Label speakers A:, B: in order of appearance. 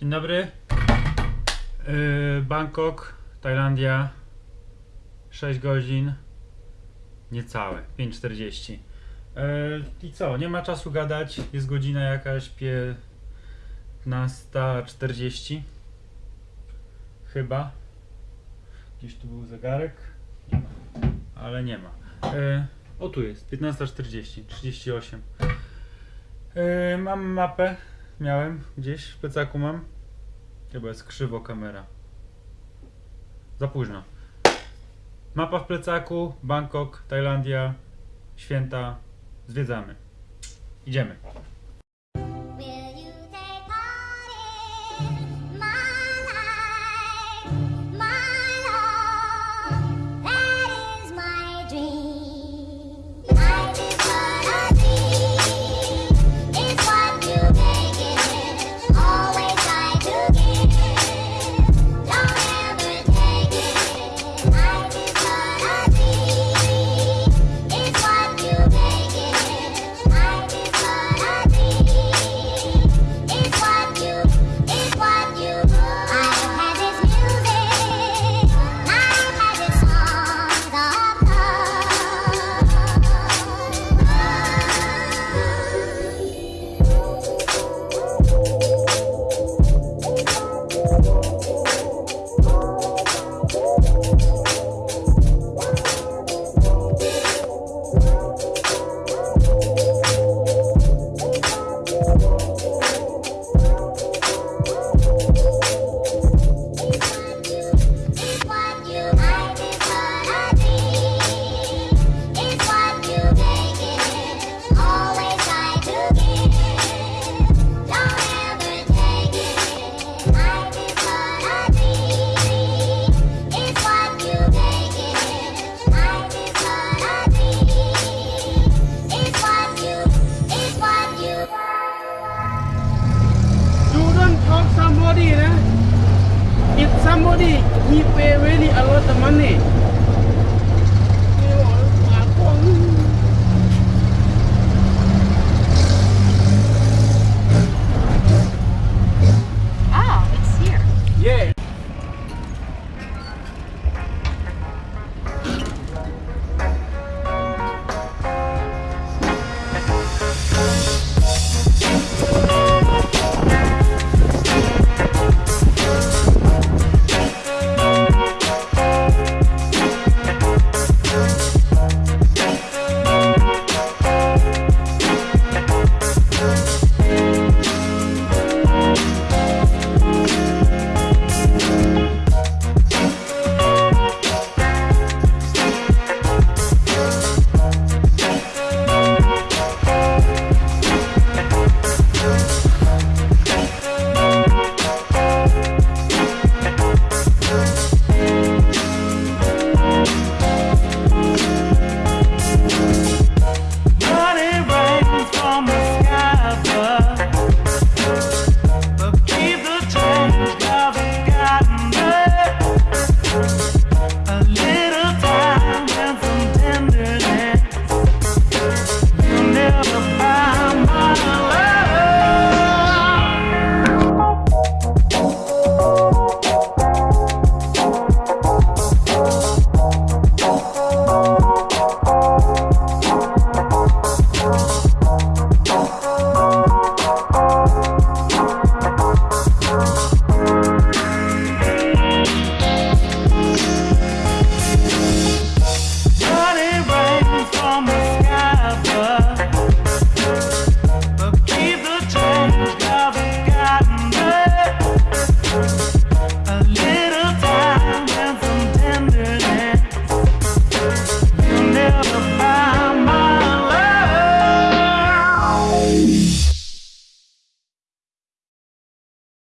A: Dzień dobry. Yy, Bangkok, Tajlandia. 6 godzin. Niecałe, 5.40. Yy, I co, nie ma czasu gadać. Jest godzina jakaś 15.40. Chyba. Gdzieś tu był zegarek. Ale nie ma. Yy, o tu jest, 15.40, 38. Yy, mam mapę. Miałem gdzieś w plecaku mam. Chyba jest krzywo kamera. Za późno. Mapa w plecaku, Bangkok, Tajlandia, święta. Zwiedzamy. Idziemy.
B: Somebody, nah. If somebody he pay really a lot of money,